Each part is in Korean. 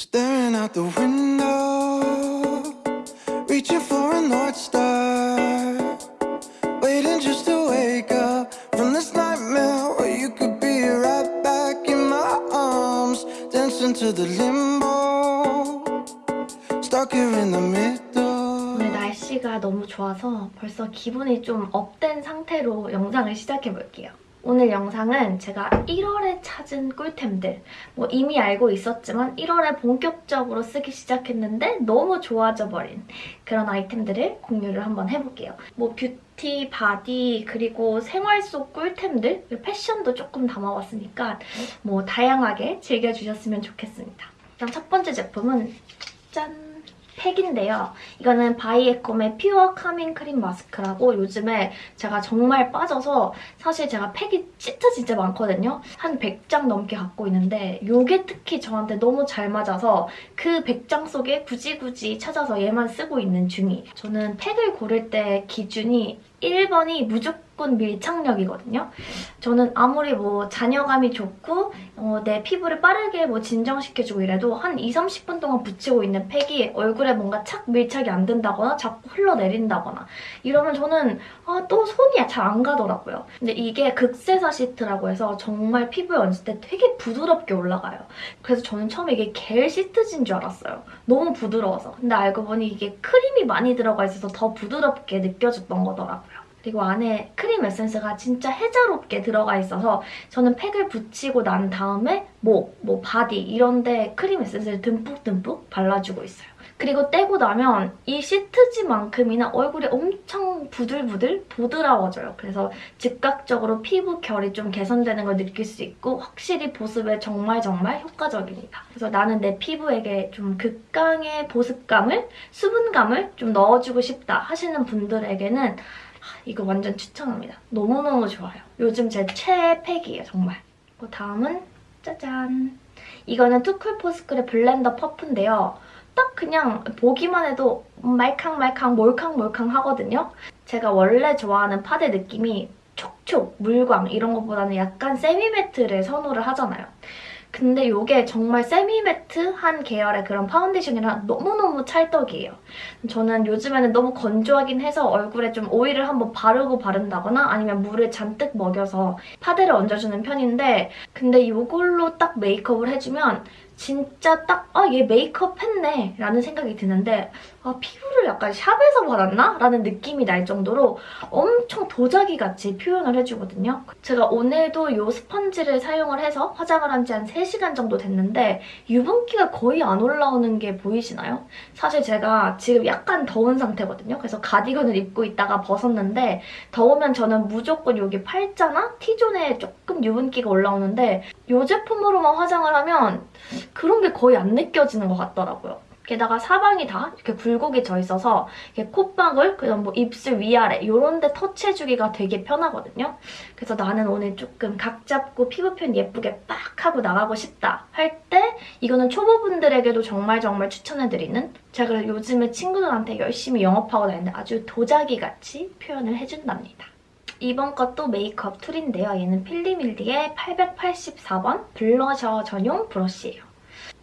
Staring out the window, reaching for a North Star. Waiting just to wake up from this nightmare where you could be right back in my arms. Dancing to the limbo, stuck here in the middle. 오늘 날씨가 너무 좋아서 벌써 기분이 좀 업된 상태로 영상을 시작해볼게요. 오늘 영상은 제가 1월에 찾은 꿀템들 뭐 이미 알고 있었지만 1월에 본격적으로 쓰기 시작했는데 너무 좋아져 버린 그런 아이템들을 공유를 한번 해볼게요. 뭐 뷰티, 바디, 그리고 생활 속 꿀템들, 패션도 조금 담아봤으니까 뭐 다양하게 즐겨주셨으면 좋겠습니다. 일단 첫 번째 제품은 짠! 팩인데요. 이거는 바이에콤의 Pure Calming Cream Mask라고 요즘에 제가 정말 빠져서 사실 제가 팩이 진짜 진짜 많거든요. 한 100장 넘게 갖고 있는데 이게 특히 저한테 너무 잘 맞아서 그 100장 속에 굳이 굳이 찾아서 얘만 쓰고 있는 중이에요. 저는 팩을 고를 때 기준이 1번이 무조건 밀착력이거든요. 저는 아무리 뭐 잔여감이 좋고 어, 내 피부를 빠르게 뭐 진정시켜주고 이래도 한 2, 30분 동안 붙이고 있는 팩이 얼굴에 뭔가 착 밀착이 안 된다거나 자꾸 흘러내린다거나 이러면 저는 아, 또 손이 잘 안 가더라고요. 근데 이게 극세사 시트라고 해서 정말 피부에 얹을 때 되게 부드럽게 올라가요. 그래서 저는 처음에 이게 겔 시트진 줄 알았어요. 너무 부드러워서. 근데 알고 보니 이게 크림이 많이 들어가 있어서 더 부드럽게 느껴졌던 거더라고요. 그리고 안에 크림 에센스가 진짜 해자롭게 들어가 있어서 저는 팩을 붙이고 난 다음에 목, 뭐 바디 이런 데 크림 에센스를 듬뿍듬뿍 발라주고 있어요. 그리고 떼고 나면 이 시트지만큼이나 얼굴이 엄청 부들부들 보드라워져요. 그래서 즉각적으로 피부 결이 좀 개선되는 걸 느낄 수 있고 확실히 보습에 정말 정말 효과적입니다. 그래서 나는 내 피부에게 좀 극강의 보습감을, 수분감을 좀 넣어주고 싶다 하시는 분들에게는 이거 완전 추천합니다. 너무너무 좋아요. 요즘 제 최애 팩이에요, 정말. 그 다음은 짜잔! 이거는 투쿨포스쿨의 블렌더 퍼프인데요. 딱 그냥 보기만 해도 말캉말캉 몰캉몰캉 하거든요. 제가 원래 좋아하는 파데 느낌이 촉촉, 물광 이런 것보다는 약간 semi-matte를 선호를 하잖아요. 근데 이게 정말 semi-matte한 계열의 그런 파운데이션이랑 너무너무 찰떡이에요. 저는 요즘에는 너무 건조하긴 해서 얼굴에 좀 오일을 한번 바르고 바른다거나 아니면 물을 잔뜩 먹여서 파데를 얹어주는 편인데 근데 이걸로 딱 메이크업을 해주면 진짜 딱 아 얘 메이크업 했네 라는 생각이 드는데 아 피부를 약간 샵에서 받았나? 라는 느낌이 날 정도로 엄청 도자기같이 표현을 해주거든요. 제가 오늘도 이 스펀지를 사용을 해서 화장을 한 지 한 3시간 정도 됐는데 유분기가 거의 안 올라오는 게 보이시나요? 사실 제가 지금 약간 더운 상태거든요. 그래서 가디건을 입고 있다가 벗었는데 더우면 저는 무조건 여기 팔자나 T존에 조금 유분기가 올라오는데 이 제품으로만 화장을 하면 그런 게 거의 안 느껴지는 것 같더라고요. 게다가 사방이 다 이렇게 굴곡이 져 있어서 이렇게 콧방울, 그다음 뭐 입술 위아래 이런 데 터치해주기가 되게 편하거든요. 그래서 나는 오늘 조금 각 잡고 피부 표현 예쁘게 빡 하고 나가고 싶다 할 때 이거는 초보분들에게도 정말 정말 추천해드리는 제가 요즘에 친구들한테 열심히 영업하고 다니는데 아주 도자기같이 표현을 해준답니다. 이번 것도 메이크업 툴인데요. 얘는 필리밀리의 884번 블러셔 전용 브러쉬예요.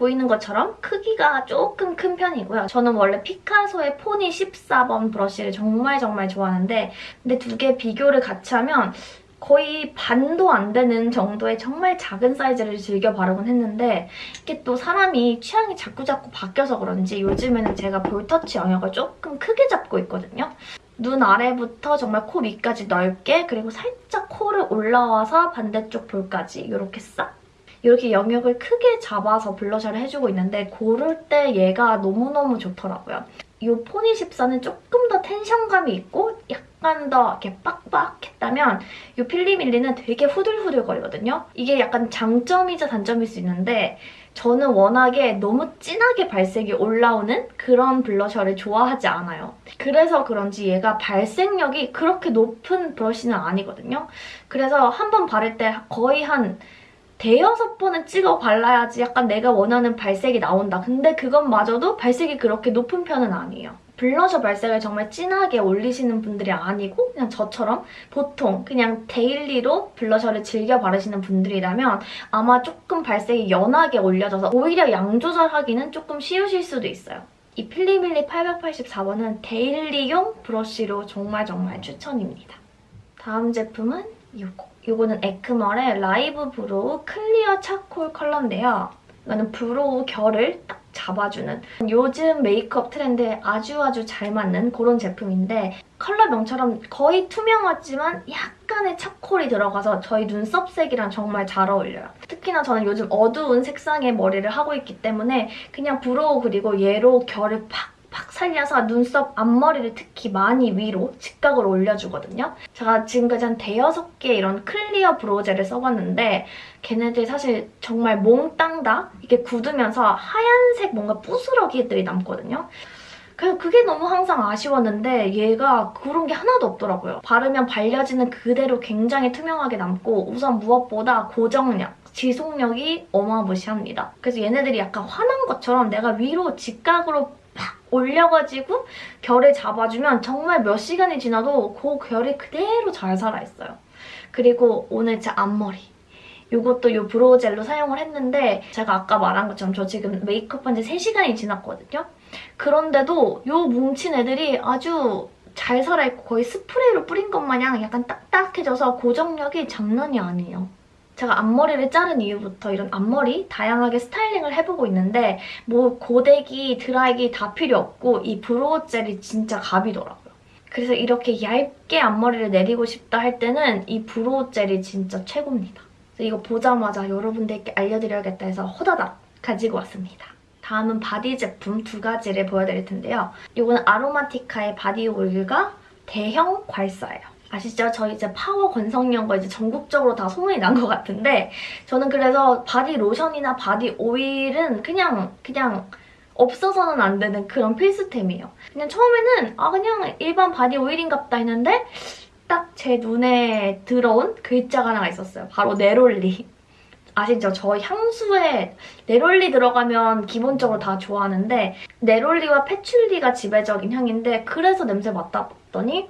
보이는 것처럼 크기가 조금 큰 편이고요. 저는 원래 피카소의 포니 14번 브러쉬를 정말 정말 좋아하는데 근데 두 개 비교를 같이 하면 거의 반도 안 되는 정도의 정말 작은 사이즈를 즐겨 바르곤 했는데 이게 또 사람이 취향이 자꾸자꾸 바뀌어서 그런지 요즘에는 제가 볼터치 영역을 조금 크게 잡고 있거든요. 눈 아래부터 정말 코 밑까지 넓게 그리고 살짝 코를 올라와서 반대쪽 볼까지 이렇게 싹 이렇게 영역을 크게 잡아서 블러셔를 해주고 있는데 고를 때 얘가 너무너무 좋더라고요. 이 포니 14는 조금 더 텐션감이 있고 약간 더 이렇게 빡빡했다면 이 필리밀리는 되게 후들후들거리거든요. 이게 약간 장점이자 단점일 수 있는데 저는 워낙에 너무 진하게 발색이 올라오는 그런 블러셔를 좋아하지 않아요. 그래서 그런지 얘가 발색력이 그렇게 높은 브러쉬는 아니거든요. 그래서 한 번 바를 때 거의 한 대여섯 번은 찍어 발라야지 약간 내가 원하는 발색이 나온다. 근데 그것마저도 발색이 그렇게 높은 편은 아니에요. 블러셔 발색을 정말 진하게 올리시는 분들이 아니고 그냥 저처럼 보통 그냥 daily로 blusher를 즐겨 바르시는 분들이라면 아마 조금 발색이 연하게 올려져서 오히려 양 조절하기는 조금 쉬우실 수도 있어요. 이 필리밀리 884번은 daily용 브러쉬로 정말 정말 추천입니다. 다음 제품은 이거. 이거는 에크멀의 Live Brow Clear Charcoal 컬러인데요. 이거는 brow 결을 딱 잡아주는 요즘 메이크업 트렌드에 아주 아주 잘 맞는 그런 제품인데 컬러명처럼 거의 투명하지만 약간의 차콜이 들어가서 저희 눈썹색이랑 정말 잘 어울려요. 특히나 저는 요즘 어두운 색상의 머리를 하고 있기 때문에 그냥 brow 그리고 얘로 결을 팍 팍 살려서 눈썹 앞머리를 특히 많이 위로 직각으로 올려주거든요. 제가 지금까지 한 대여섯 개 이런 clear brow젤을 써봤는데 걔네들 사실 정말 몽땅 다 이렇게 굳으면서 하얀색 뭔가 부스러기들이 남거든요. 그래서 그게 너무 항상 아쉬웠는데 얘가 그런 게 하나도 없더라고요. 바르면 발려지는 그대로 굉장히 투명하게 남고 우선 무엇보다 고정력, 지속력이 어마무시합니다. 그래서 얘네들이 약간 화난 것처럼 내가 위로 직각으로 팍 올려가지고 결을 잡아주면 정말 몇 시간이 지나도 그 결이 그대로 잘 살아있어요. 그리고 오늘 제 앞머리. 이것도 이 brow 젤로 사용을 했는데 제가 아까 말한 것처럼 저 지금 메이크업한 지 3시간이 지났거든요. 그런데도 이 뭉친 애들이 아주 잘 살아있고 거의 스프레이로 뿌린 것 마냥 약간 딱딱해져서 고정력이 장난이 아니에요. 제가 앞머리를 자른 이후부터 이런 앞머리 다양하게 스타일링을 해보고 있는데 뭐 고데기, 드라이기 다 필요 없고 이 brow 젤이 진짜 갑이더라고요. 그래서 이렇게 얇게 앞머리를 내리고 싶다 할 때는 이 brow 젤이 진짜 최고입니다. 이거 보자마자 여러분들께 알려드려야겠다 해서 호다닥 가지고 왔습니다. 다음은 바디 제품 두 가지를 보여드릴 텐데요. 이거는 아로마티카의 바디 오일과 대형 괄사예요. 아시죠? 저 이제 파워 건성인 거 이제 전국적으로 다 소문이 난 것 같은데 저는 그래서 바디 로션이나 바디 오일은 그냥 그냥 없어서는 안 되는 그런 필수템이에요. 그냥 처음에는 아 그냥 일반 바디 오일인갑다 했는데 딱 제 눈에 들어온 글자가 하나가 있었어요. 바로 neroli. 아시죠? 저 향수에 neroli 들어가면 기본적으로 다 좋아하는데 neroli와 patchouli가 지배적인 향인데 그래서 냄새 맡아봤더니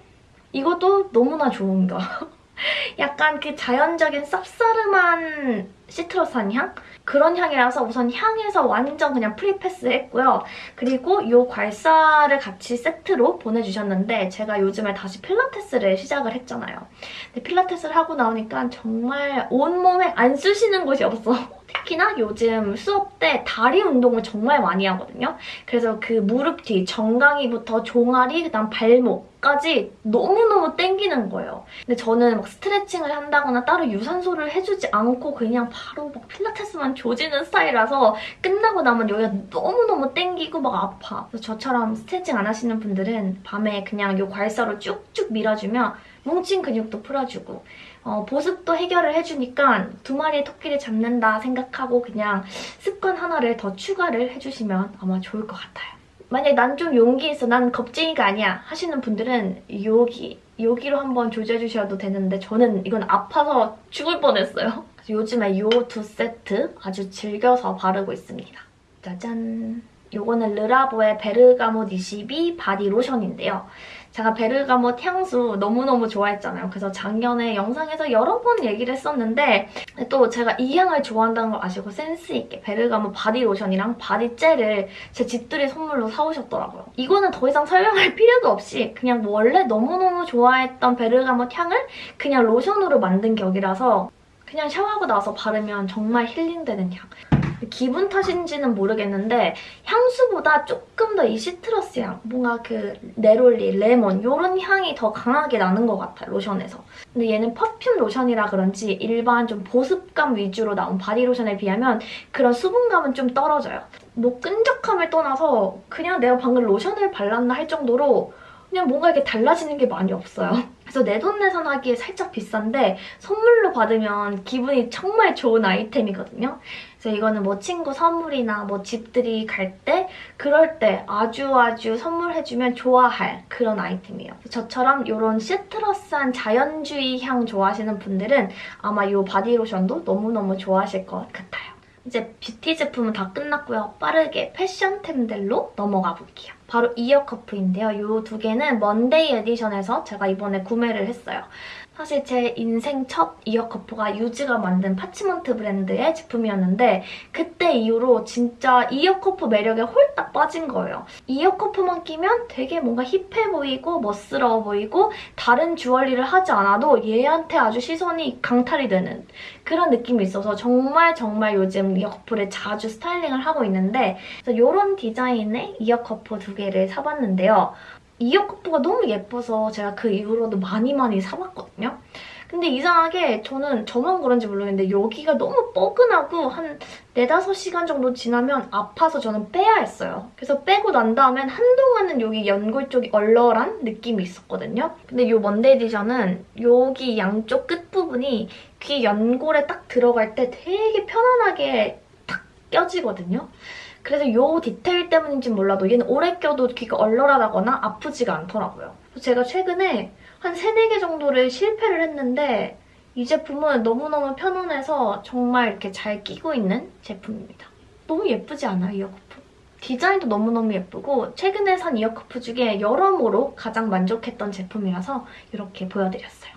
이것도 너무나 좋은 거. 약간 그 자연적인 쌉싸름한 citrus한 향? 그런 향이라서 우선 향에서 완전 그냥 free pass 했고요. 그리고 이 괄사를 같이 세트로 보내주셨는데 제가 요즘에 다시 필라테스를 시작을 했잖아요. 근데 필라테스를 하고 나오니까 정말 온몸에 안 쑤시는 곳이 없어. 특히나 요즘 수업 때 다리 운동을 정말 많이 하거든요. 그래서 그 무릎 뒤, 정강이부터 종아리, 그다음 발목 까지 너무너무 땡기는 거예요. 근데 저는 막 스트레칭을 한다거나 따로 유산소를 해주지 않고 그냥 바로 막 필라테스만 조지는 스타일이라서 끝나고 나면 여기가 너무너무 땡기고 막 아파. 그래서 저처럼 스트레칭 안 하시는 분들은 밤에 그냥 이 괄사로 쭉쭉 밀어주면 뭉친 근육도 풀어주고 어, 보습도 해결을 해주니까 두 마리의 토끼를 잡는다 생각하고 그냥 습관 하나를 더 추가를 해주시면 아마 좋을 것 같아요. 만약에 난좀 용기 있어, 난 겁쟁이가 아니야 하시는 분들은 여기, 여기로 한번 조져주셔도 되는데 저는 이건 아파서 죽을 뻔했어요. 요즘에 이두 세트 아주 즐겨서 바르고 있습니다. 짜잔! 요거는 르라보의 베르가못 22 바디 로션인데요. 제가 베르가못 향수 너무너무 좋아했잖아요. 그래서 작년에 영상에서 여러 번 얘기를 했었는데 또 제가 이 향을 좋아한다는 걸 아시고 센스있게 베르가못 바디 로션이랑 바디 젤을 제 집들이 선물로 사오셨더라고요. 이거는 더 이상 설명할 필요도 없이 그냥 원래 너무너무 좋아했던 베르가못 향을 그냥 로션으로 만든 격이라서 그냥 샤워하고 나서 바르면 정말 힐링되는 향. 기분 탓인지는 모르겠는데 향수보다 조금 더 이 citrus 향, 뭔가 그 neroli, 레몬 이런 향이 더 강하게 나는 것 같아요, 로션에서. 근데 얘는 perfume 로션이라 그런지 일반 좀 보습감 위주로 나온 바디 로션에 비하면 그런 수분감은 좀 떨어져요. 뭐 끈적함을 떠나서 그냥 내가 방금 로션을 발랐나 할 정도로 그냥 뭔가 이렇게 달라지는 게 많이 없어요. 그래서 내 돈 내산 하기에 살짝 비싼데 선물로 받으면 기분이 정말 좋은 아이템이거든요. 그래서 이거는 뭐 친구 선물이나 뭐 집들이 갈 때 그럴 때 아주 아주 선물해주면 좋아할 그런 아이템이에요. 저처럼 이런 citrus한 자연주의 향 좋아하시는 분들은 아마 이 바디로션도 너무너무 좋아하실 것 같아요. 이제 뷰티 제품은 다 끝났고요. 빠르게 패션템들로 넘어가 볼게요. 바로 ear cuff인데요. 이 두 개는 먼데이 에디션에서 제가 이번에 구매를 했어요. 사실 제 인생 첫 ear cuff가 유지가 만든 파치먼트 브랜드의 제품이었는데 그때 이후로 진짜 ear cuff 매력에 홀딱 빠진 거예요. ear cuff만 끼면 되게 뭔가 hip해 보이고 멋스러워 보이고 다른 주얼리를 하지 않아도 얘한테 아주 시선이 강탈이 되는 그런 느낌이 있어서 정말 정말 요즘 ear cuff를 자주 스타일링을 하고 있는데 이런 디자인의 ear cuff 두 개를 사봤는데요. 이어커프가 너무 예뻐서 제가 그 이후로도 많이 많이 사봤거든요. 근데 이상하게 저는 저만 그런지 모르겠는데 여기가 너무 뻐근하고 한 4, 5시간 정도 지나면 아파서 저는 빼야 했어요. 그래서 빼고 난 다음엔 한동안은 여기 연골 쪽이 얼얼한 느낌이 있었거든요. 근데 이 먼데이 에디션은 여기 양쪽 끝부분이 귀 연골에 딱 들어갈 때 되게 편안하게 탁 껴지거든요. 그래서 이 디테일 때문인지 몰라도 얘는 오래 껴도 귀가 얼얼하다거나 아프지가 않더라고요. 제가 최근에 한 3, 4개 정도를 실패를 했는데 이 제품은 너무너무 편안해서 정말 이렇게 잘 끼고 있는 제품입니다. 너무 예쁘지 않아요, 이어커프? 디자인도 너무너무 예쁘고 최근에 산 이어커프 중에 여러모로 가장 만족했던 제품이라서 이렇게 보여드렸어요.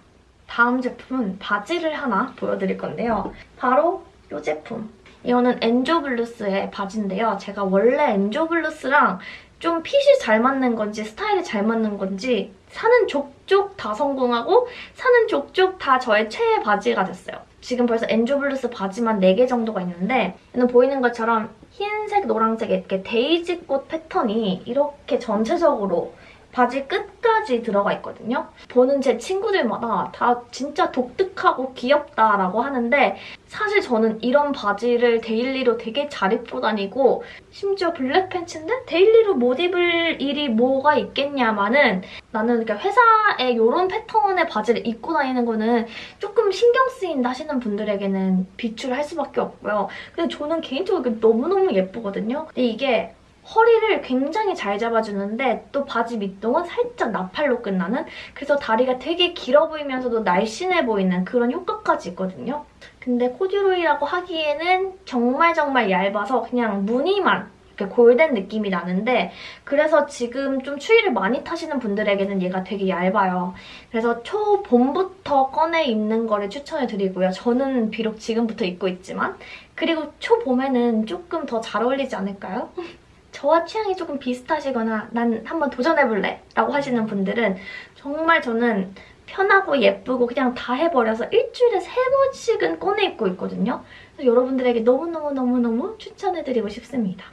다음 제품은 바지를 하나 보여드릴 건데요. 바로 이 제품. 이거는 엔조블루스의 바지인데요. 제가 원래 엔조블루스랑 좀 핏이 잘 맞는 건지 스타일이 잘 맞는 건지 사는 족족 다 성공하고 사는 족족 다 저의 최애 바지가 됐어요. 지금 벌써 엔조블루스 바지만 4개 정도가 있는데 얘는 보이는 것처럼 흰색, 노란색 이렇게 데이지꽃 패턴이 이렇게 전체적으로 바지 끝까지 들어가 있거든요. 보는 제 친구들마다 다 진짜 독특하고 귀엽다라고 하는데 사실 저는 이런 바지를 daily로 되게 잘 입고 다니고 심지어 black pants인데 daily로 못 입을 일이 뭐가 있겠냐마는 나는 회사에 이런 패턴의 바지를 입고 다니는 거는 조금 신경 쓰인다 하시는 분들에게는 비추를 할 수밖에 없고요. 근데 저는 개인적으로 너무너무 예쁘거든요. 근데 이게 허리를 굉장히 잘 잡아주는데 또 바지 밑동은 살짝 나팔로 끝나는 그래서 다리가 되게 길어 보이면서도 날씬해 보이는 그런 효과까지 있거든요. 근데 코듀로이라고 하기에는 정말 정말 얇아서 그냥 무늬만 이렇게 골덴 느낌이 나는데 그래서 지금 좀 추위를 많이 타시는 분들에게는 얘가 되게 얇아요. 그래서 초봄부터 꺼내 입는 거를 추천해드리고요. 저는 비록 지금부터 입고 있지만 그리고 초봄에는 조금 더 잘 어울리지 않을까요? 저와 취향이 조금 비슷하시거나 난 한번 도전해볼래 라고 하시는 분들은 정말 저는 편하고 예쁘고 그냥 다 해버려서 일주일에 세 번씩은 꺼내 입고 있거든요. 그래서 여러분들에게 너무너무너무너무 추천해드리고 싶습니다.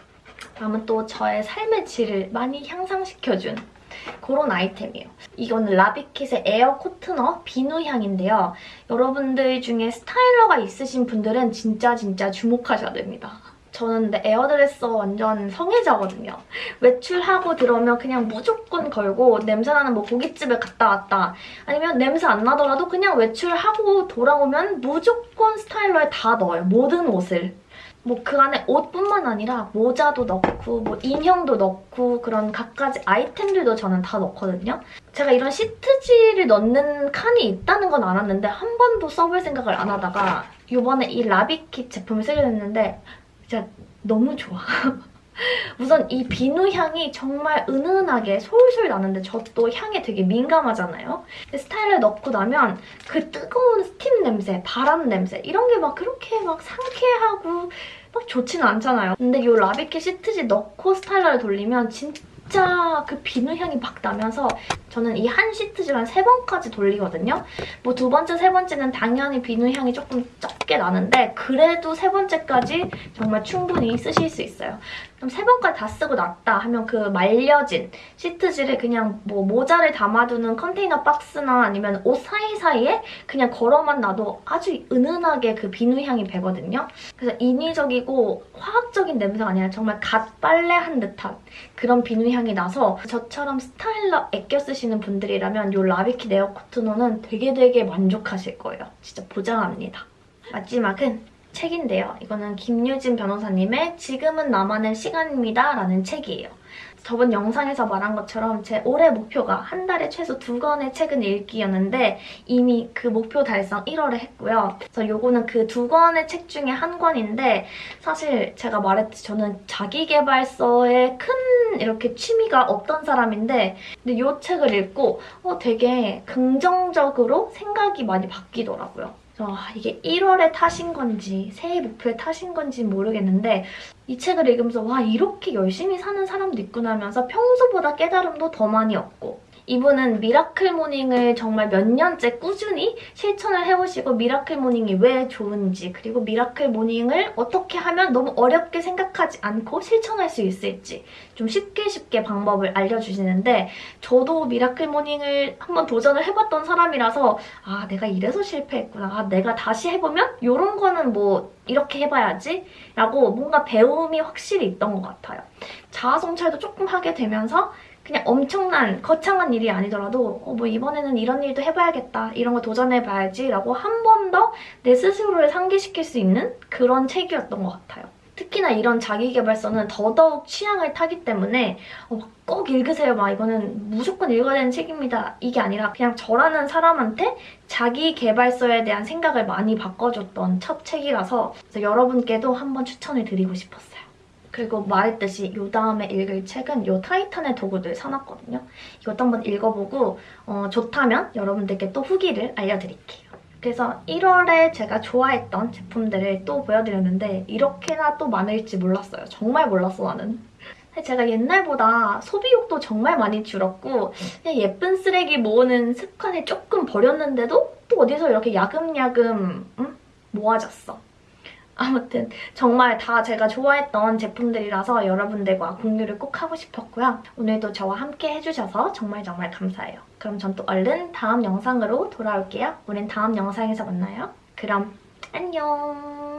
다음은 또 저의 삶의 질을 많이 향상시켜준 그런 아이템이에요. 이거는 라비킷의 에어 코트너 비누 향인데요. 여러분들 중에 스타일러가 있으신 분들은 진짜 진짜 주목하셔야 됩니다. 저는 근데 에어드레서 완전 성애자거든요. 외출하고 들어오면 그냥 무조건 걸고 냄새나는 뭐 고깃집에 갔다 왔다 아니면 냄새 안 나더라도 그냥 외출하고 돌아오면 무조건 스타일러에 다 넣어요. 모든 옷을. 뭐 그 안에 옷뿐만 아니라 모자도 넣고 뭐 인형도 넣고 그런 갖가지 아이템들도 저는 다 넣거든요. 제가 이런 시트지를 넣는 칸이 있다는 건 알았는데 한 번도 써볼 생각을 안 하다가 이번에 이 라비킷 제품을 쓰게 됐는데 진짜 너무 좋아. 우선 이 비누 향이 정말 은은하게 솔솔 나는데 저 또 향에 되게 민감하잖아요. 스타일러 넣고 나면 그 뜨거운 스팀 냄새, 바람 냄새 이런 게 막 그렇게 막 상쾌하고 막 좋지는 않잖아요. 근데 이 라비킷 시트지 넣고 스타일러를 돌리면 진짜 그 비누 향이 막 나면서 저는 이 한 시트지를 한세 번까지 돌리거든요. 뭐 두 번째, 세 번째는 당연히 비누 향이 조금 적게 나는데 그래도 세 번째까지 정말 충분히 쓰실 수 있어요. 그럼 세 번까지 다 쓰고 났다 하면 그 말려진 시트지를 그냥 뭐 모자를 담아두는 컨테이너 박스나 아니면 옷 사이사이에 그냥 걸어만 놔도 아주 은은하게 그 비누 향이 배거든요. 그래서 인위적이고 화학적인 냄새가 아니라 정말 갓 빨래한 듯한 그런 비누 향이 나서 저처럼 스타일러 애껴 쓰시는 분들이라면 이 라비킷 에어 코트너는 되게 되게 만족하실 거예요. 진짜 보장합니다. 마지막은 책인데요. 이거는 김유진 변호사님의 지금은 나만의 시간입니다 라는 책이에요. 저번 영상에서 말한 것처럼 제 올해 목표가 한 달에 최소 두 권의 책은 읽기였는데 이미 그 목표 달성 1월에 했고요. 그래서 요거는 그 두 권의 책 중에 한 권인데 사실 제가 말했듯이 저는 자기개발서에 큰 이렇게 취미가 없던 사람인데 근데 이 책을 읽고 어, 되게 긍정적으로 생각이 많이 바뀌더라고요. 아, 이게 1월에 타신 건지 새해 목표에 타신 건지 모르겠는데 이 책을 읽으면서 와 이렇게 열심히 사는 사람도 있구나 하면서 평소보다 깨달음도 더 많이 얻고 이분은 miracle morning을 정말 몇 년째 꾸준히 실천을 해오시고 miracle morning이 왜 좋은지 그리고 miracle morning을 어떻게 하면 너무 어렵게 생각하지 않고 실천할 수 있을지 좀 쉽게 쉽게 방법을 알려주시는데 저도 miracle morning을 한번 도전을 해봤던 사람이라서 아 내가 이래서 실패했구나 아 내가 다시 해보면 이런 거는 뭐 이렇게 해봐야지 라고 뭔가 배움이 확실히 있던 것 같아요. 자아 성찰도 조금 하게 되면서 그냥 엄청난 거창한 일이 아니더라도 어, 뭐 이번에는 이런 일도 해봐야겠다 이런 거 도전해봐야지 라고 한 번 더 내 스스로를 상기시킬 수 있는 그런 책이었던 것 같아요. 특히나 이런 자기개발서는 더더욱 취향을 타기 때문에 어, 꼭 읽으세요. 막 이거는 무조건 읽어야 되는 책입니다. 이게 아니라 그냥 저라는 사람한테 자기개발서에 대한 생각을 많이 바꿔줬던 첫 책이라서 여러분께도 한번 추천을 드리고 싶었어요. 그리고 말했듯이 이 다음에 읽을 책은 이 타이탄의 도구들 사놨거든요. 이것도 한번 읽어보고 어, 좋다면 여러분들께 또 후기를 알려드릴게요. 그래서 1월에 제가 좋아했던 제품들을 또 보여드렸는데 이렇게나 또 많을지 몰랐어요. 정말 몰랐어 나는. 제가 옛날보다 소비욕도 정말 많이 줄었고 그냥 예쁜 쓰레기 모으는 습관을 조금 버렸는데도 또 어디서 이렇게 야금야금 음? 모아졌어. 아무튼 정말 다 제가 좋아했던 제품들이라서 여러분들과 공유를 꼭 하고 싶었고요. 오늘도 저와 함께 해주셔서 정말 정말 감사해요. 그럼 전 또 얼른 다음 영상으로 돌아올게요. 우린 다음 영상에서 만나요. 그럼 안녕!